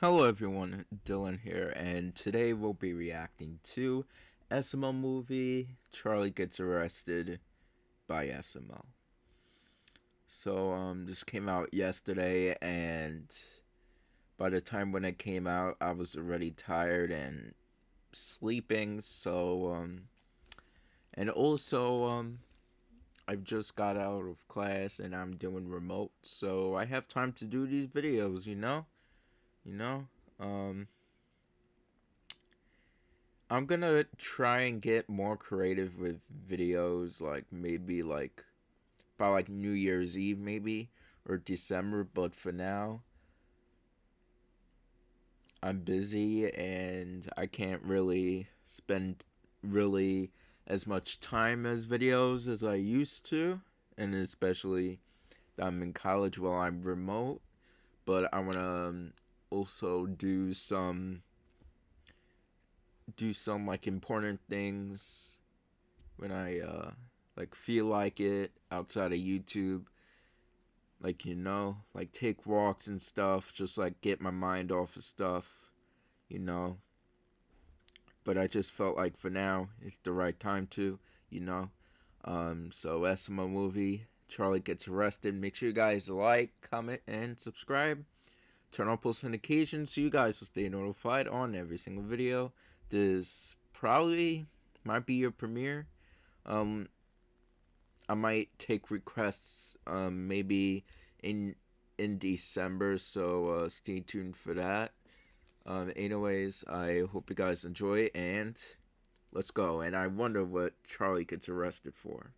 Hello everyone, Dylan here, and today we'll be reacting to SML movie, Charlie Gets Arrested by SML. So, um, this came out yesterday, and by the time when it came out, I was already tired and sleeping, so, um, and also, um, I've just got out of class and I'm doing remote, so I have time to do these videos, you know? You know? Um i'm gonna try and get more creative with videos like maybe like by like new year's eve maybe or december but for now i'm busy and i can't really spend really as much time as videos as i used to and especially i'm in college while i'm remote but i want to um, also do some do some like important things when I uh like feel like it outside of YouTube. Like you know like take walks and stuff just like get my mind off of stuff you know. But I just felt like for now it's the right time to you know. Um so SML movie Charlie gets arrested. Make sure you guys like comment and subscribe turn on post notifications so you guys will stay notified on every single video. This probably might be your premiere. Um, I might take requests um, maybe in in December, so uh, stay tuned for that. Um, anyways, I hope you guys enjoy and let's go. And I wonder what Charlie gets arrested for.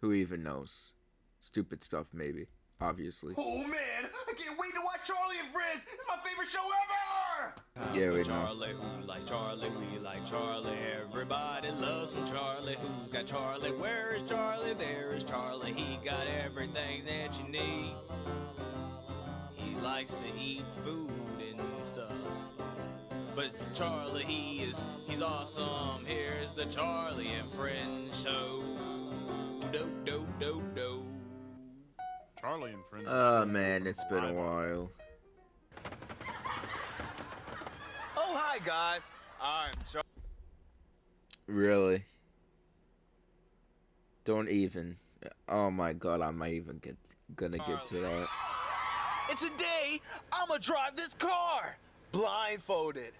Who even knows? Stupid stuff, maybe. Obviously. Oh man, I can't wait Charlie and Friends. It's my favorite show ever. Yeah, we Charlie, who likes Charlie? We like Charlie. Everybody loves some Charlie. Who's got Charlie? Where is Charlie? There is Charlie. He got everything that you need. He likes to eat food and stuff. But Charlie, he is, he's awesome. Here's the Charlie and Friends show. Do, do, do, do. Charlie and friends. Oh man, it's been a while. Hi guys, I'm Charlie. Really? Don't even. Oh my god, I might even get gonna get to that. And today, I'ma drive this car blindfolded.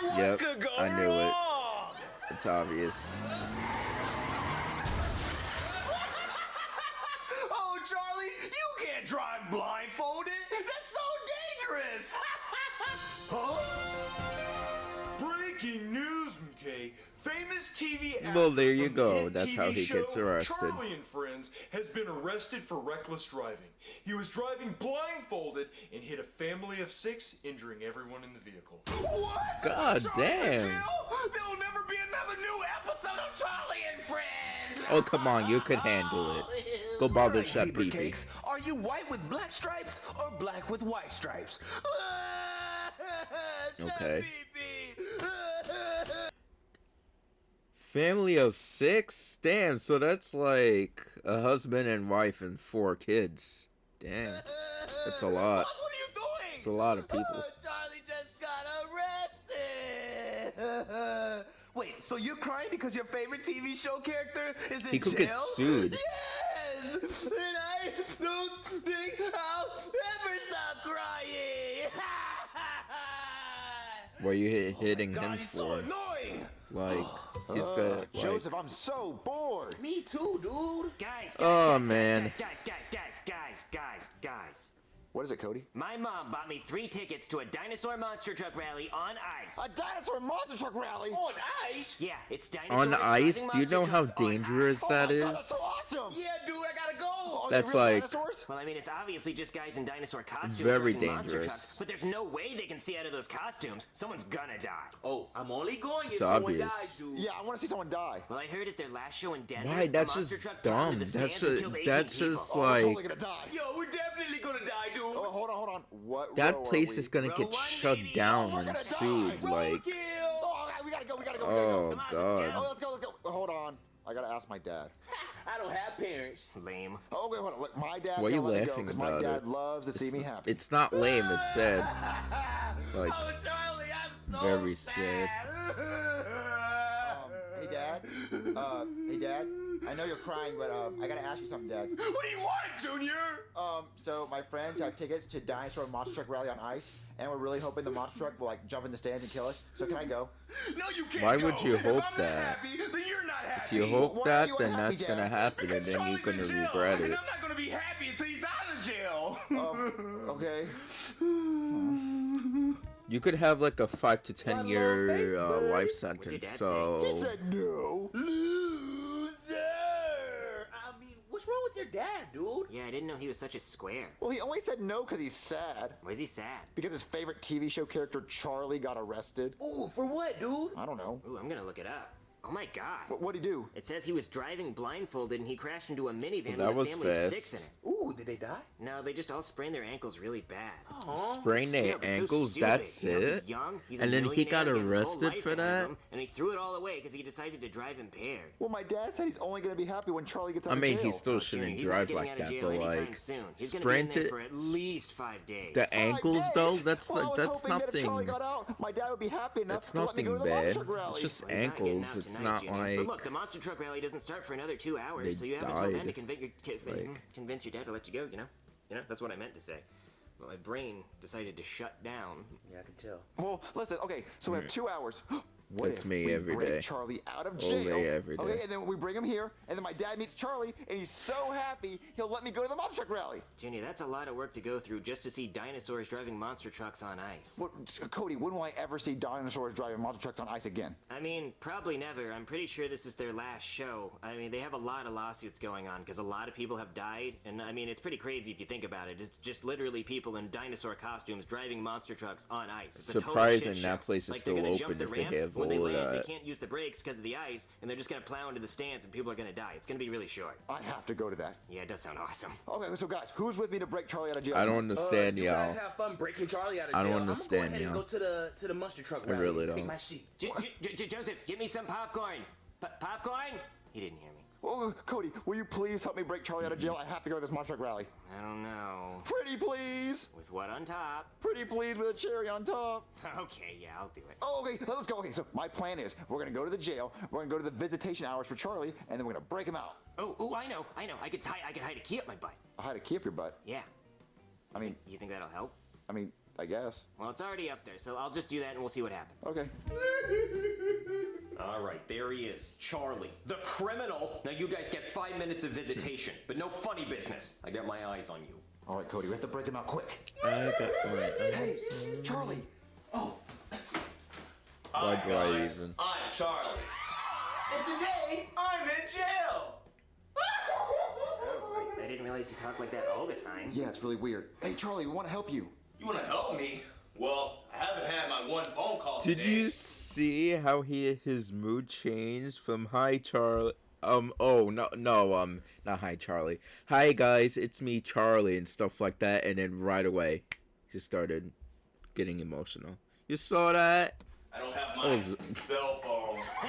What Yep, I knew it. It's obvious. Oh Charlie, you can't drive blindfolded. That's so dangerous. Huh? Breaking news, McKay. Famous TV actor Well, there you go. the That's TV how he show gets arrested. Charlie and Friends has been arrested for reckless driving. He was driving blindfolded and hit a family of six, injuring everyone in the vehicle. What? God Charlie's damn. There'll never be another new episode of Charlie and Friends. Oh come on, you could handle it. Go bother Alright, Chef zebra Are you white with black stripes or black with white stripes? Uh, Okay. Family of six? Damn, so that's like a husband and wife and four kids. Damn. That's a lot. Boss, what are you doing? It's a lot of people. Oh, Charlie just got arrested. Wait, so you're crying because your favorite TV show character is in He could jail? get sued. Yes, and I don't think I'll ever stop crying. What are you hit, oh hitting God, him he's so for? annoying. Like, he's got uh, like, Joseph, I'm so bored. Me too, dude. Guys, oh, guys, Oh, guys, man. guys, guys, guys, guys, guys, guys, guys. What is it, Cody? My mom bought me three tickets to a dinosaur monster truck rally on ice. A dinosaur monster truck rally. On ice? Yeah, it's dinosaurs on ice. Do you know how dangerous ice. that Oh my God, that's so awesome. Yeah, dude, I gotta go. Are That's they like- dinosaurs? Well, I mean, it's obviously just guys in dinosaur costumes Very driving monster dangerous. trucks, but there's no way they can see out of those costumes. Someone's gonna die. Oh, I'm only going if It's someone obvious. dies, dude. Yeah, I want to see someone die. Well, I heard at their last show in Denver, Why? That's just dumb. into the That's stands and a- killed 18 that's people. just Oh, we're totally Like- gonna die. Yo, we're definitely gonna die, dude. Oh, hold on, hold on. What? That place is gonna get shut down we're and sued. die. Like. Oh, we gotta go. We gotta go. We gotta go. oh Come let's Oh, god. let's go. Let's go. Hold on. I I gotta ask my dad. I don't have parents. Lame. Oh, wait, hold on. Look, my dad. Why are you can't go laughing 'cause about My dad it? loves to see It's, me happy. it's not lame. It's sad. Like oh, Charlie, I'm so very sad. Hey, Dad. Uh, hey, Dad. I know you're crying, but um, I gotta ask you something, Dad. What do you want, Junior? Um, so my friends have tickets to Dinosaur Monster Truck Rally on ice, and we're really hoping the monster truck will like jump in the stands and kill us. So can I go? No, you can't Why go. would you If hope I'm not that? happy, then you're not happy. if you hope Why that, you then unhappy, that's gonna Dad? happen, and Because then you're gonna jail, regret and it. I'm not gonna be happy until he's out of jail. Um, okay. You could have like a five to ten year uh, life sentence. dad say? So He said no. Loser. I mean, what's wrong with your dad, dude? Yeah, I didn't know he was such a square. Well, he only said no because he's sad. Why is he sad? Because his favorite TV show character Charlie got arrested. Ooh, for what, dude? I don't know. Ooh, I'm gonna look it up. Oh my god. What what'd he do? It says he was driving blindfolded and he crashed into a minivan Well, that with a was family of six in fast. it. Ooh, did they die? No, they just all sprained their ankles really bad. Sprained their Still, it's so ankles. stupid. that's You know, it. He's young. He's And then he got millionaire, has his whole arrested for that? him, and he threw it all away because he decided to drive impaired. Well, my dad said he's only gonna be happy when Charlie gets out I of mean, jail. he still oh, shouldn't he's drive like that, but like soon. He's gonna be in sprint there it. for at least five days. The Five ankles days? though. That's well, I like was that's hoping that if Charlie nothing. got out, my dad would be happy enough That's to let me nothing go to the bad. rally. It's just Well, he's not ankles. It's not like But look, the monster truck rally doesn't start for another two hours, so you have until then to convince your, ki- Like- convince your dad to let you go. You know, you know that's what I meant to say. But my brain decided to shut down. Yeah, I can tell. Well, listen. Okay, so we have two hours. What That's if me we every break day. Charlie out of All jail? day, every Okay, day. and then we bring him here, and then my dad meets Charlie, and he's so happy he'll let me go to the monster truck rally. Junior, that's a lot of work to go through just to see dinosaurs driving monster trucks on ice. What, Cody? When will I ever see dinosaurs driving monster trucks on ice again? I mean, probably never. I'm pretty sure this is their last show. I mean, they have a lot of lawsuits going on because a lot of people have died. And I mean, it's pretty crazy if you think about it. It's just literally people in dinosaur costumes driving monster trucks on ice. It's a total Surprising shit that place is like, still open the if they have when they land, that. They can't use the brakes because of the ice, and they're just gonna plow into the stands, and people are gonna die. It's gonna be really short. I have to go to that. Yeah, it does sound awesome. Okay, so guys, who's with me to break Charlie out of jail? I don't Uh, understand you y'all. guys have fun breaking Charlie out of jail. I don't understand I'm gonna understand go ahead and y'all. go to the to the monster truck I rally really and take don't. my seat. J- J- J- Joseph, give me some popcorn. P- popcorn? He didn't hear me. Oh, Cody, will you please help me break Charlie out of jail? I have to go to this monster truck rally. I don't know. Pretty please. With what on top? Pretty please with a cherry on top. Okay, yeah, I'll do it. Oh, okay, let's go. Okay, so my plan is we're gonna go to the jail, we're gonna go to the visitation hours for Charlie, and then we're gonna break him out. Oh, oh, I know, I know. I could tie, I could hide a key up my butt. i hide a key up your butt. Yeah. I mean, You think that'll help? I mean, I guess. Well, it's already up there, so I'll just do that and we'll see what happens. Okay. All right, there he is, Charlie, the criminal. Now you guys get five minutes of visitation, but no funny business. I got my eyes on you. All right, Cody, we have to break him out quick. I got my Hey, Charlie. Oh. Why Hi, do I guys. even? I'm Charlie. And today, I'm in jail. Oh, I, I didn't realize he talked like that all the time. Yeah, it's really weird. Hey, Charlie, we want to help you. You want to help me? Well, I haven't had my one phone call Did today. you see how he his mood changed from hi Charlie? Um oh no no um not hi Charlie. Hi guys, it's me Charlie and stuff like that and then right away he started getting emotional. You saw that? I don't have my z- cell phone.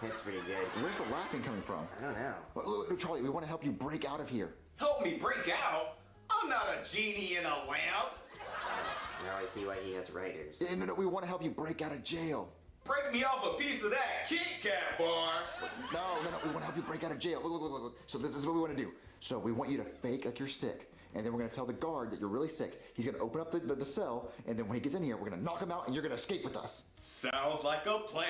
That's pretty good. Where's the laughing coming from? I don't know. Well, look, look, Charlie, we want to help you break out of here. Help me break out. I'm not a genie in a lamp. Now I see why he has writers. Yeah, no, no, we want to help you break out of jail. Break me off a piece of that Kit Kat bar. No, no, no, we want to help you break out of jail. Look, look, look, look, look. So this, this is what we want to do. So we want you to fake like you're sick. And then we're going to tell the guard that you're really sick. He's going to open up the, the, the cell, and then when he gets in here, we're going to knock him out, and you're going to escape with us. Sounds like a plan.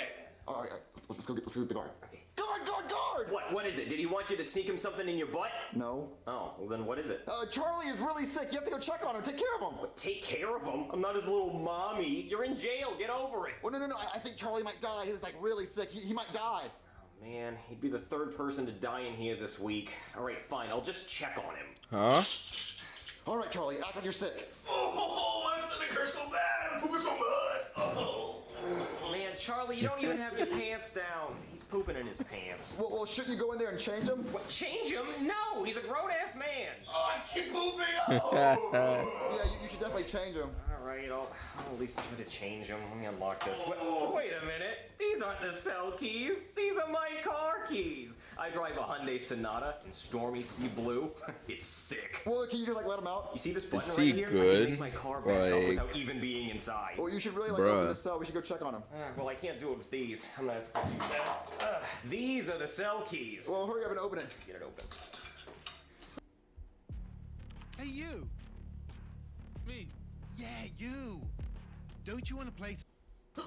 All right, all right, let's go get, let's go get the guard. Okay. Guard, guard, guard! What? What is it? Did he want you to sneak him something in your butt? No. Oh, well then what is it? Uh, Charlie is really sick. You have to go check on him. Take care of him. Take care of him. I'm not his little mommy. You're in jail. Get over it. Well, no, no, no. I, I think Charlie might die. He's like really sick. He, he might die. Oh, man, he'd be the third person to die in here this week. All right, fine. I'll just check on him. Huh? All right, Charlie, act like you're sick. Oh, my stomach hurts so bad. I'm pooping so much. Oh. Man, Charlie, you don't even have your pants down. He's pooping in his pants. Well, well, shouldn't you go in there and change him? What? Change him? No, he's a grown ass man. Oh, I keep pooping. Oh. Yeah, you, you should definitely change him. Alright, I'll, I'll at least try to change him. Let me unlock this. Wait, oh. wait a minute! These aren't the cell keys! These are my car keys! I drive a Hyundai Sonata in stormy sea blue. it's sick. Well, can you just like let them out? You see this button he right here? I good? can make my car back up Like- without even being inside. Well, you should really like Bruh. open the cell. We should go check on him. Uh, well, I can't do it with these. I'm gonna have to do that. Uh, these are the cell keys. Well, hurry up and open it. Get it open. Hey, you. Me. Yeah, you. Don't you want to play? S-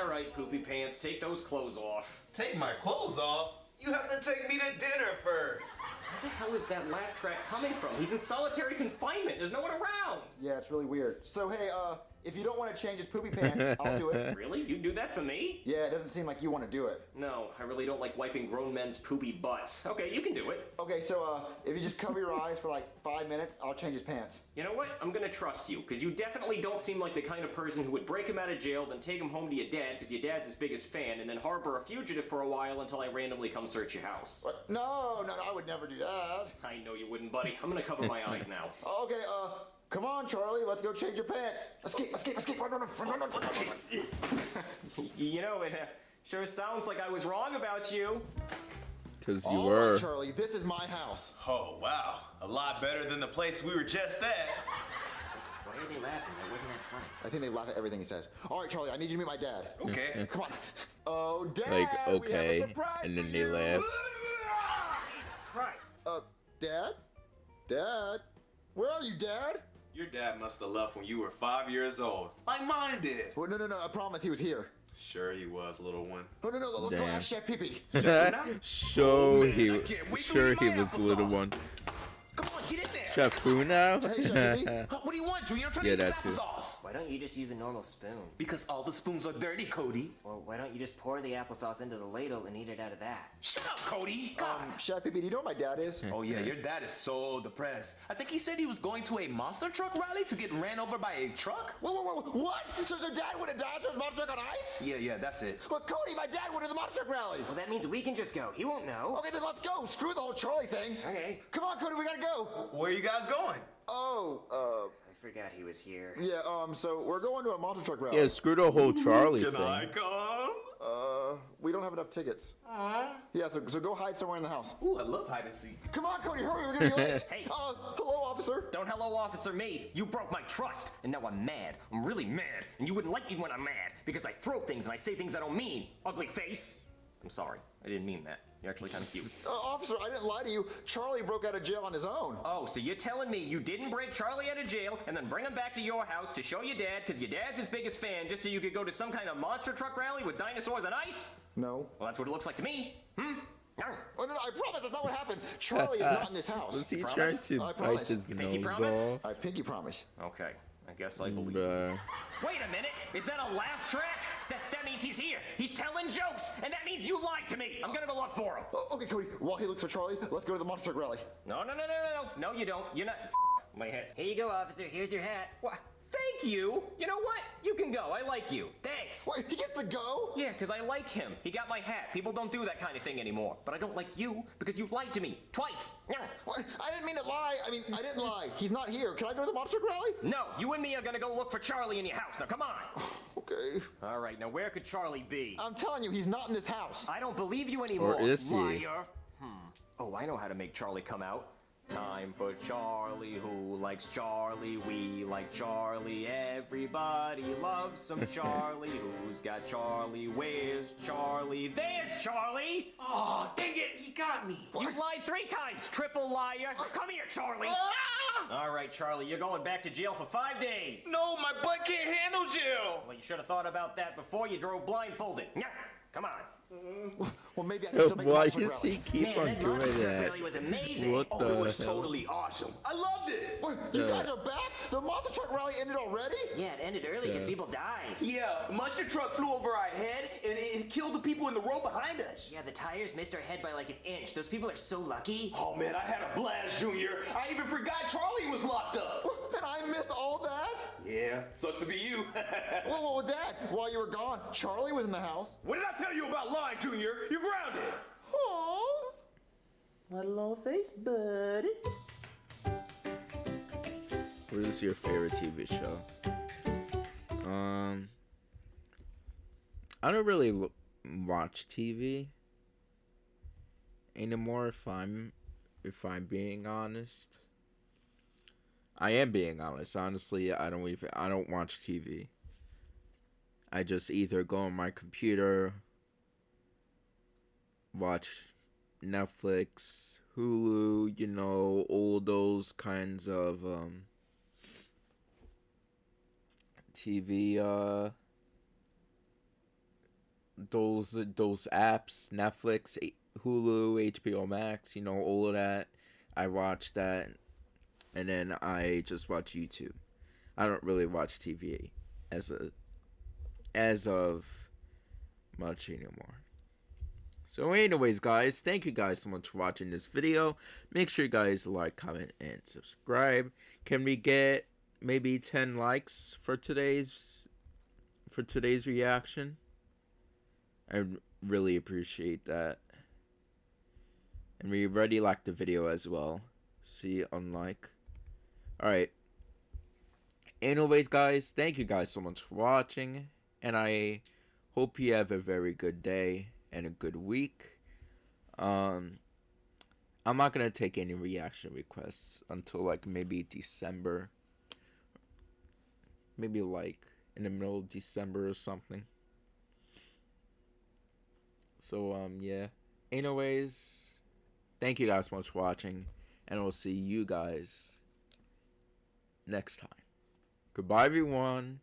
All right, poopy pants, take those clothes off. Take my clothes off? You have to take me to dinner first. Where the hell is that laugh track coming from? He's in solitary confinement. There's no one around. Yeah, it's really weird. So hey, uh, if you don't want to change his poopy pants, I'll do it. Really? You do that for me? Yeah, it doesn't seem like you want to do it. No, I really don't like wiping grown men's poopy butts. Okay, you can do it. Okay, so uh, if you just cover your eyes for like five minutes, I'll change his pants. You know what? I'm gonna trust you, because you definitely don't seem like the kind of person who would break him out of jail, then take him home to your dad, because your dad's his biggest fan, and then harbor a fugitive for a while until I randomly come search your house. What? No, no, no, I would never do that. I know you wouldn't, buddy. I'm gonna cover my eyes now. Okay, uh, come on, Charlie, let's go change your pants. Escape, escape, escape, run, run, run, run, run, run, run, run. You know, it uh, sure sounds like I was wrong about you. Because you All were. right, Charlie, this is my house. Oh, wow. A lot better than the place we were just at. Why are they laughing? That wasn't that funny. I think they laugh at everything he says. All right, Charlie, I need you to meet my dad. Okay. Come on. Oh, Dad, Like, we have a okay, and then they laugh. Jesus Christ! Uh, Dad? Dad? Where are you, Dad? Your dad must have left when you were five years old. Like mine did. Well, no, no, no, I promise he was here. Sure he was, little one. Oh, no, no, let's go ask Chef Pee Show oh, man, he I can't wait to sure he my was little one. Come on, get in there. Chef who now? Hey, Chef Pee Huh, What do you want, Junior? I'm trying Yeah, to eat that this too. applesauce. Why don't you just use a normal spoon? Because all the spoons are dirty, Cody. Well, why don't you just pour the applesauce into the ladle and eat it out of that? Shut up, Cody. God. Um, Chef Pee do you know what my dad is? Oh yeah, your dad is so depressed. I think he said he was going to a monster truck rally to get ran over by a truck. Whoa, whoa, whoa, what? So, so Dad would have died to his monster truck on ice? Yeah, yeah, that's it. But Cody, my dad went to the monster truck rally. Well, that means we can just go. He won't know. Okay, then let's go. Screw the whole Charlie thing. Okay. Come on, Cody, we gotta go. Where are you guys going? Oh, uh, I forgot he was here. yeah, um, so we're going to a monster truck rally. Yeah, screw the whole Charlie Can I come? Uh, we don't have enough tickets. Yeah, so, so go hide somewhere in the house. Ooh, I love hide and seek. Come on, Cody, hurry, we're gonna be late. Hey. Uh, hello, officer. Don't hello officer me. You broke my trust, and now I'm mad. I'm really mad, and you wouldn't like me when I'm mad because I throw things and I say things I don't mean. Ugly face. I'm sorry. I didn't mean that. You're actually kind of cute. Uh, officer, I didn't lie to you. Charlie broke out of jail on his own. Oh, so you're telling me you didn't break Charlie out of jail and then bring him back to your house to show your dad because your dad's his biggest fan just so you could go to some kind of monster truck rally with dinosaurs and ice? No. Well, that's what it looks like to me. Hmm? Arr. Oh, no, no, I promise that's not what happened. Charlie is not in this house. Was he Promise? trying to I bite promise. his Pinky nose promise? off? I pinky promise. Okay, I guess I believe. Bruh. Wait a minute! Is that a laugh track? That, that means he's here! He's telling jokes! And that means you lied to me! I'm gonna go look for him! Oh, okay, Cody, while he looks for Charlie, let's go to the monster truck rally. No, no, no, no, no, no! No, you don't. You're not. My head. Here you go, officer. Here's your hat. What? Thank you! You know what? You can go. I like you. Thanks! Wait, he gets to go? Yeah, because I like him. He got my hat. People don't do that kind of thing anymore. But I don't like you because you lied to me twice. No, What? I didn't mean to lie. I mean, I didn't lie. He's not here. Can I go to the monster rally? No, you and me are gonna go look for Charlie in your house. Now, come on! Okay. All right, now where could Charlie be? I'm telling you, he's not in this house. I don't believe you anymore. Or is he? Liar. Hmm. Oh, I know how to make Charlie come out. Time for Charlie. Who likes Charlie? We like Charlie. Everybody loves some Charlie. Who's got Charlie? Where's Charlie? There's Charlie! Oh, dang it, he got me. You've lied three times, triple liar. Come here, Charlie. Ah! All right, Charlie, you're going back to jail for five days. No, my butt can't handle jail. Well, you should have thought about that before you drove blindfolded. Nyah. Come on. Mm-hmm. Well, maybe I can still make Why does he rally. keep Man, on that doing monster truck that? rally was amazing. What Oh, the it was hell? totally awesome. I loved it. Wait, you Yeah. guys are back? The monster truck rally ended already? Yeah, it ended early because Yeah. people died. Yeah, monster truck flew over our head and it killed the people in the row behind us. Yeah, the tires missed our head by like an inch. Those people are so lucky. Oh man, I had a blast, Junior. I even forgot Charlie was locked up. And I missed all that? Yeah, sucks to be you. well, what was that? While you were gone, Charlie was in the house. What did I tell you about lying, Junior? You're grounded. Aww. What a little face, buddy. What is your favorite TV show? Um, I don't really watch TV anymore. If I'm, if I'm being honest, I am being honest. Honestly, I don't even I don't watch TV. I just either go on my computer, watch Netflix, Hulu, you know, all those kinds of um, TV uh those those apps, Netflix, Hulu, HBO Max, you know, all of that. I watch that and then I just watch YouTube. I don't really watch TV as a as of much anymore. So anyways guys, thank you guys so much for watching this video. Make sure you guys like, comment, and subscribe. Can we get maybe 10 likes for today's for today's reaction? I really appreciate that. And we already liked the video as well. See unlike. Alright. Anyways guys, thank you guys so much for watching. And I hope you have a very good day and a good week. Um, I'm not gonna take any reaction requests until like maybe December. Maybe like in the middle of December or something. So um yeah. Anyways, thank you guys so much for watching, and I'll see you guys next time. Goodbye everyone.